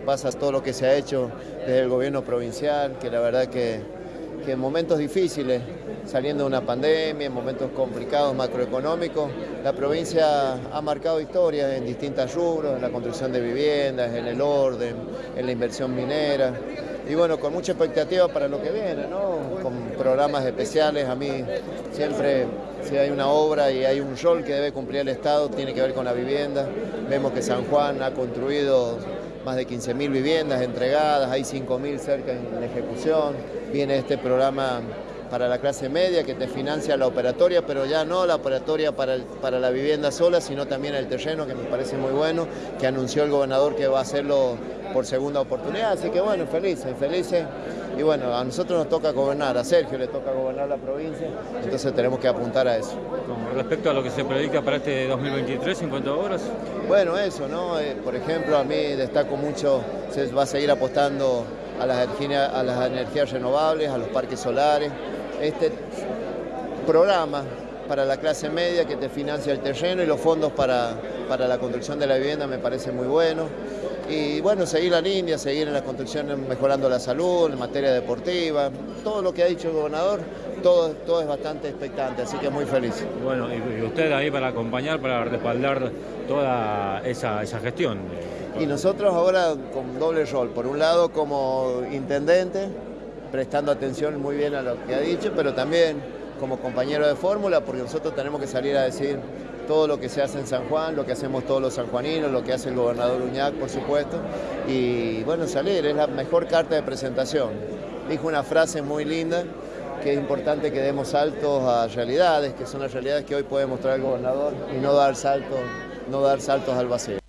Pasa todo lo que se ha hecho desde el gobierno provincial, que la verdad que, que en momentos difíciles, saliendo de una pandemia, en momentos complicados macroeconómicos, la provincia ha marcado historia en distintas rubros, en la construcción de viviendas, en el orden, en la inversión minera. Y bueno, con mucha expectativa para lo que viene, ¿no? Con programas especiales, a mí siempre si hay una obra y hay un rol que debe cumplir el Estado, tiene que ver con la vivienda. Vemos que San Juan ha construido más de 15.000 viviendas entregadas, hay 5.000 cerca en ejecución. Viene este programa para la clase media que te financia la operatoria, pero ya no la operatoria para, para la vivienda sola, sino también el terreno, que me parece muy bueno, que anunció el gobernador que va a hacerlo por segunda oportunidad. Así que bueno, felices, felices. Y bueno, a nosotros nos toca gobernar, a Sergio le toca gobernar la provincia, entonces tenemos que apuntar a eso. Con respecto a lo que se predica para este 2023 en cuanto a obras. Bueno, eso, ¿no? Eh, por ejemplo, a mí destaco mucho, se va a seguir apostando a las, a las energías renovables, a los parques solares. Este programa para la clase media que te financia el terreno y los fondos para, para la construcción de la vivienda me parece muy bueno y bueno, seguir la línea, seguir en la construcción mejorando la salud, en materia deportiva, todo lo que ha dicho el gobernador, todo, todo es bastante expectante, así que muy feliz. Bueno, y usted ahí para acompañar, para respaldar toda esa, esa gestión. Y nosotros ahora con doble rol, por un lado como intendente, prestando atención muy bien a lo que ha dicho, pero también como compañero de fórmula, porque nosotros tenemos que salir a decir todo lo que se hace en San Juan, lo que hacemos todos los sanjuaninos, lo que hace el gobernador Uñac, por supuesto, y bueno, salir, es la mejor carta de presentación. Dijo una frase muy linda, que es importante que demos saltos a realidades, que son las realidades que hoy puede mostrar el gobernador, y no dar saltos, no dar saltos al vacío.